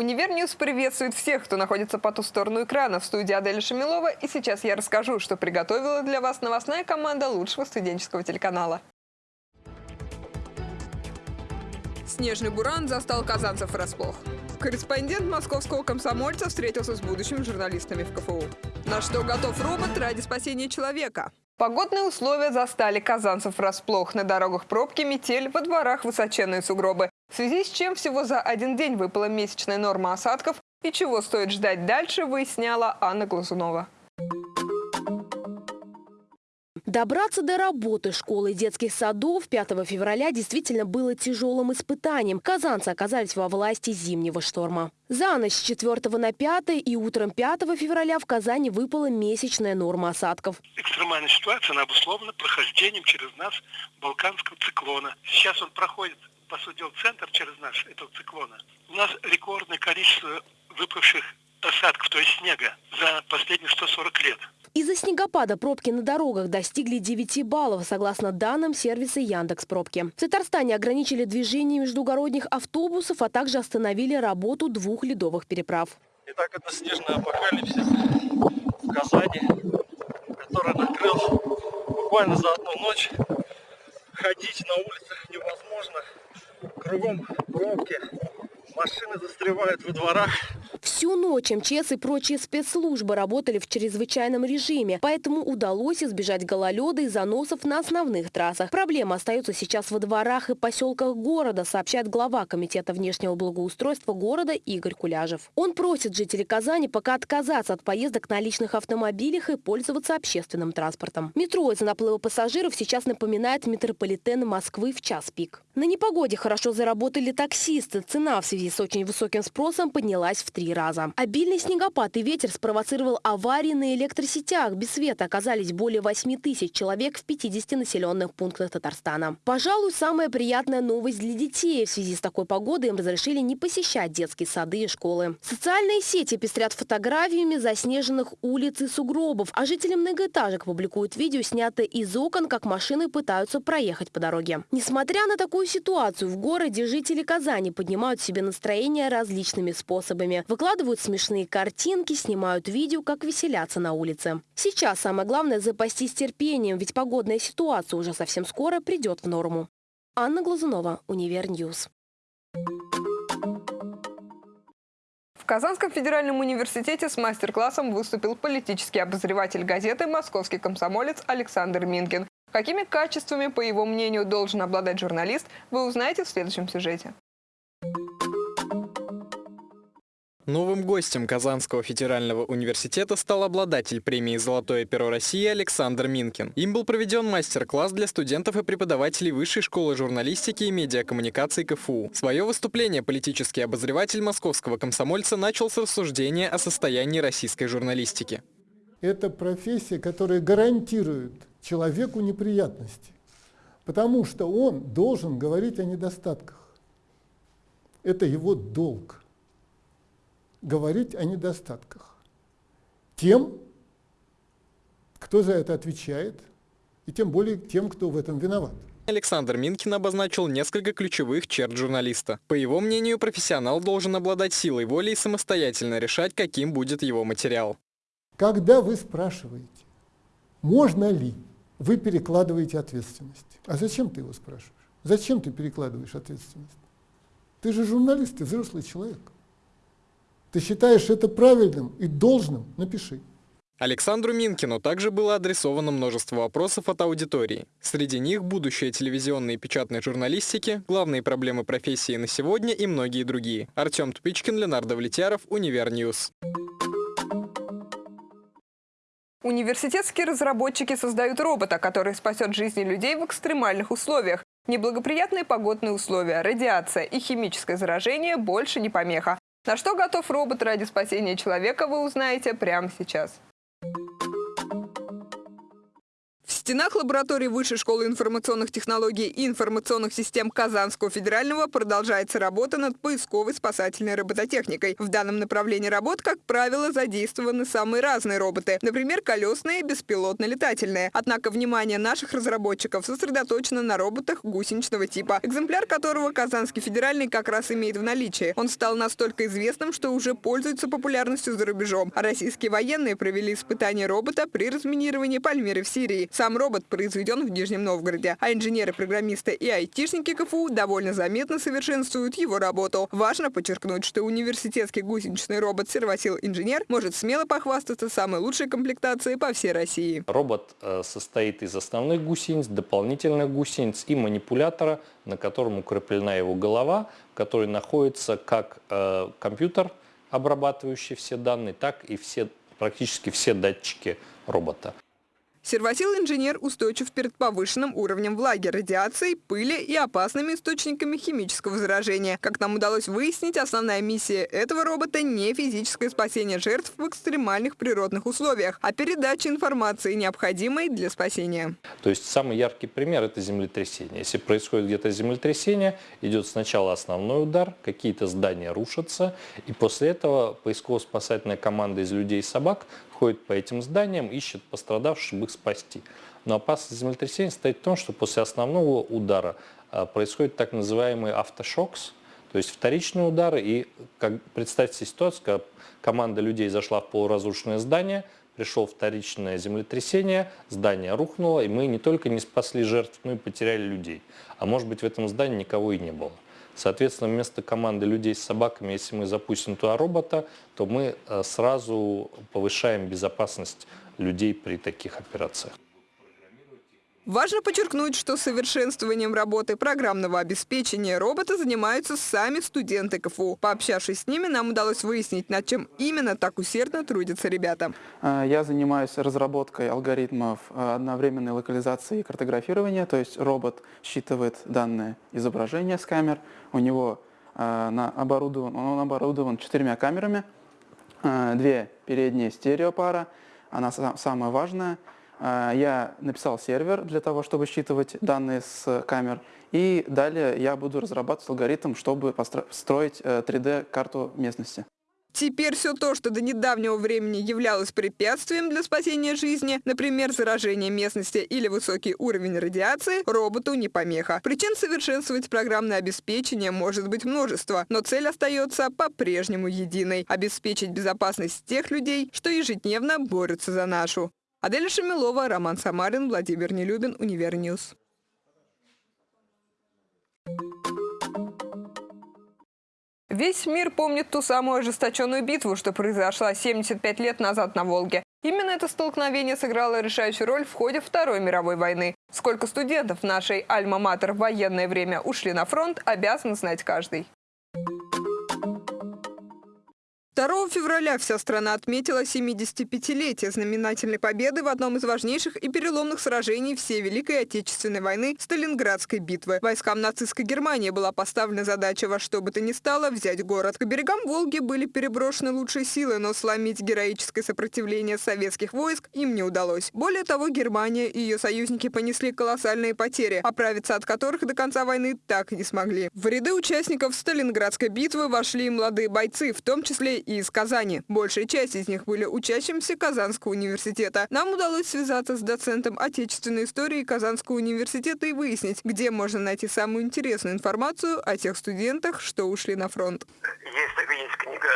Универньюз приветствует всех, кто находится по ту сторону экрана. В студии Аделя Шамилова. И сейчас я расскажу, что приготовила для вас новостная команда лучшего студенческого телеканала. Снежный буран застал казанцев врасплох. Корреспондент московского комсомольца встретился с будущими журналистами в КФУ. На что готов робот ради спасения человека? Погодные условия застали казанцев врасплох. На дорогах пробки, метель, во дворах высоченные сугробы. В связи с чем всего за один день выпала месячная норма осадков и чего стоит ждать дальше, выясняла Анна Глазунова. Добраться до работы школы и детских садов 5 февраля действительно было тяжелым испытанием. Казанцы оказались во власти зимнего шторма. За ночь с 4 на 5 и утром 5 февраля в Казани выпала месячная норма осадков. Экстремальная ситуация, она обусловлена прохождением через нас балканского циклона. Сейчас он проходит по сути дела, центр через наш этого циклона, у нас рекордное количество выпавших осадков, то есть снега, за последние 140 лет. Из-за снегопада пробки на дорогах достигли 9 баллов, согласно данным сервиса Яндекс Пробки. В Татарстане ограничили движение междугородних автобусов, а также остановили работу двух ледовых переправ. Итак, это снежный апокалипсис в Казани, который накрыл буквально за одну ночь. Ходить на улицах невозможно кругом пробки, машины застревают во дворах. Всю ночь МЧС и прочие спецслужбы работали в чрезвычайном режиме, поэтому удалось избежать гололеда и заносов на основных трассах. Проблема остается сейчас во дворах и поселках города, сообщает глава Комитета внешнего благоустройства города Игорь Куляжев. Он просит жителей Казани пока отказаться от поездок на личных автомобилях и пользоваться общественным транспортом. Метро из-за наплыва пассажиров сейчас напоминает метрополитен Москвы в час пик. На непогоде хорошо заработали таксисты. Цена в связи с очень высоким спросом поднялась в три раза. Обильный снегопад и ветер спровоцировал аварии на электросетях. Без света оказались более 8 тысяч человек в 50 населенных пунктах Татарстана. Пожалуй, самая приятная новость для детей. В связи с такой погодой им разрешили не посещать детские сады и школы. Социальные сети пестрят фотографиями заснеженных улиц и сугробов, а жители многоэтажек публикуют видео, снятые из окон, как машины пытаются проехать по дороге. Несмотря на такую ситуацию, в городе жители Казани поднимают себе настроение различными способами. Выкладывают смешные картинки, снимают видео, как веселятся на улице. Сейчас самое главное запастись терпением, ведь погодная ситуация уже совсем скоро придет в норму. Анна Глазунова, Универньюз. В Казанском федеральном университете с мастер-классом выступил политический обозреватель газеты «Московский комсомолец» Александр Минкин. Какими качествами, по его мнению, должен обладать журналист, вы узнаете в следующем сюжете. Новым гостем Казанского федерального университета стал обладатель премии «Золотое перо России» Александр Минкин. Им был проведен мастер-класс для студентов и преподавателей Высшей школы журналистики и медиакоммуникаций КФУ. Свое выступление политический обозреватель московского комсомольца начал с рассуждения о состоянии российской журналистики. Это профессия, которая гарантирует человеку неприятности, потому что он должен говорить о недостатках. Это его долг говорить о недостатках. Тем, кто за это отвечает, и тем более тем, кто в этом виноват. Александр Минкин обозначил несколько ключевых черт журналиста. По его мнению, профессионал должен обладать силой воли и самостоятельно решать, каким будет его материал. Когда вы спрашиваете, можно ли, вы перекладываете ответственность. А зачем ты его спрашиваешь? Зачем ты перекладываешь ответственность? Ты же журналист, ты взрослый человек. Ты считаешь это правильным и должным? Напиши. Александру Минкину также было адресовано множество вопросов от аудитории. Среди них будущее телевизионной и печатной журналистики, главные проблемы профессии на сегодня и многие другие. Артем Тупичкин, Ленардо Влетьяров, Универньюз. Университетские разработчики создают робота, который спасет жизни людей в экстремальных условиях. Неблагоприятные погодные условия, радиация и химическое заражение больше не помеха. На что готов робот ради спасения человека, вы узнаете прямо сейчас. Стенах лаборатории Высшей школы информационных технологий и информационных систем Казанского федерального продолжается работа над поисковой спасательной робототехникой. В данном направлении работ, как правило, задействованы самые разные роботы. Например, колесные, беспилотно-летательные. Однако внимание наших разработчиков сосредоточено на роботах гусеничного типа, экземпляр которого Казанский федеральный как раз имеет в наличии. Он стал настолько известным, что уже пользуется популярностью за рубежом. Российские военные провели испытания робота при разминировании Пальмиры в Сирии. Сам робот произведен в Нижнем Новгороде, а инженеры, программисты и айтишники КФУ довольно заметно совершенствуют его работу. Важно подчеркнуть, что университетский гусеничный робот «Сервосил Инженер» может смело похвастаться самой лучшей комплектацией по всей России. Робот э, состоит из основных гусениц, дополнительных гусениц и манипулятора, на котором укреплена его голова, в находится как э, компьютер, обрабатывающий все данные, так и все, практически все датчики робота. Сервосил-инженер устойчив перед повышенным уровнем влаги, радиацией, пыли и опасными источниками химического заражения. Как нам удалось выяснить, основная миссия этого робота не физическое спасение жертв в экстремальных природных условиях, а передача информации, необходимой для спасения. То есть самый яркий пример – это землетрясение. Если происходит где-то землетрясение, идет сначала основной удар, какие-то здания рушатся, и после этого поисково-спасательная команда из людей и собак ходит по этим зданиям, ищет пострадавших, чтобы их спасти. Но опасность землетрясения состоит в том, что после основного удара а, происходит так называемый автошокс, то есть вторичные удары. И как, представьте себе ситуацию, когда команда людей зашла в полуразрушенное здание, пришел вторичное землетрясение, здание рухнуло, и мы не только не спасли жертв, но и потеряли людей. А может быть в этом здании никого и не было. Соответственно, вместо команды людей с собаками, если мы запустим туда робота, то мы э, сразу повышаем безопасность людей при таких операциях. Важно подчеркнуть, что совершенствованием работы программного обеспечения робота занимаются сами студенты КФУ. Пообщавшись с ними, нам удалось выяснить, над чем именно так усердно трудятся ребята. Э, я занимаюсь разработкой алгоритмов э, одновременной локализации и картографирования, то есть робот считывает данные изображения с камер, у него э, оборудован, он оборудован четырьмя камерами, две передние стереопара, она самая важная – а, я написал сервер для того, чтобы считывать данные с камер, и далее я буду разрабатывать алгоритм, чтобы построить 3D-карту э, местности. Теперь все то, что до недавнего времени являлось препятствием для спасения жизни, например, заражение местности или высокий уровень радиации, роботу не помеха. Причин совершенствовать программное обеспечение может быть множество, но цель остается по-прежнему единой – обеспечить безопасность тех людей, что ежедневно борются за нашу. Аделя Шамилова, Роман Самарин, Владимир Нелюбин, Универньюз. Весь мир помнит ту самую ожесточенную битву, что произошла 75 лет назад на Волге. Именно это столкновение сыграло решающую роль в ходе Второй мировой войны. Сколько студентов нашей Альма-Матер в военное время ушли на фронт, обязан знать каждый. 2 февраля вся страна отметила 75-летие знаменательной победы в одном из важнейших и переломных сражений всей Великой Отечественной войны – Сталинградской битвы. Войскам нацистской Германии была поставлена задача во что бы то ни стало взять город. К берегам Волги были переброшены лучшие силы, но сломить героическое сопротивление советских войск им не удалось. Более того, Германия и ее союзники понесли колоссальные потери, оправиться от которых до конца войны так и не смогли. В ряды участников Сталинградской битвы вошли молодые бойцы, в том числе и из Казани. Большая часть из них были учащимся Казанского университета. Нам удалось связаться с доцентом отечественной истории Казанского университета и выяснить, где можно найти самую интересную информацию о тех студентах, что ушли на фронт. Есть, есть книга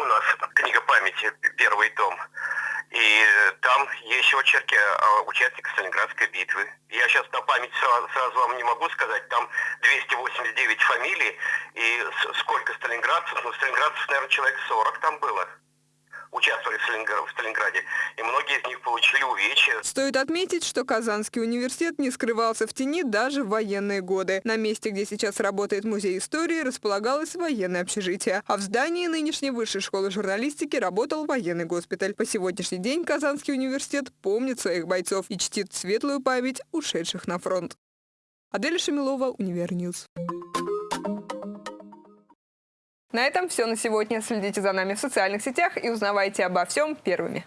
у нас, книга памяти, первый том. И там есть очерки участников Сталинградской битвы. Я сейчас на память сразу, сразу вам не могу сказать, там 289 фамилий, и сколько сталинградцев, ну, сталинградцев, наверное, человек 40 там было участвовали в Сталинграде, и многие из них получили увечья. Стоит отметить, что Казанский университет не скрывался в тени даже в военные годы. На месте, где сейчас работает музей истории, располагалось военное общежитие, а в здании нынешней высшей школы журналистики работал военный госпиталь. По сегодняшний день Казанский университет помнит своих бойцов и чтит светлую память ушедших на фронт. Адель Шамилова, Универньюз. На этом все на сегодня. Следите за нами в социальных сетях и узнавайте обо всем первыми.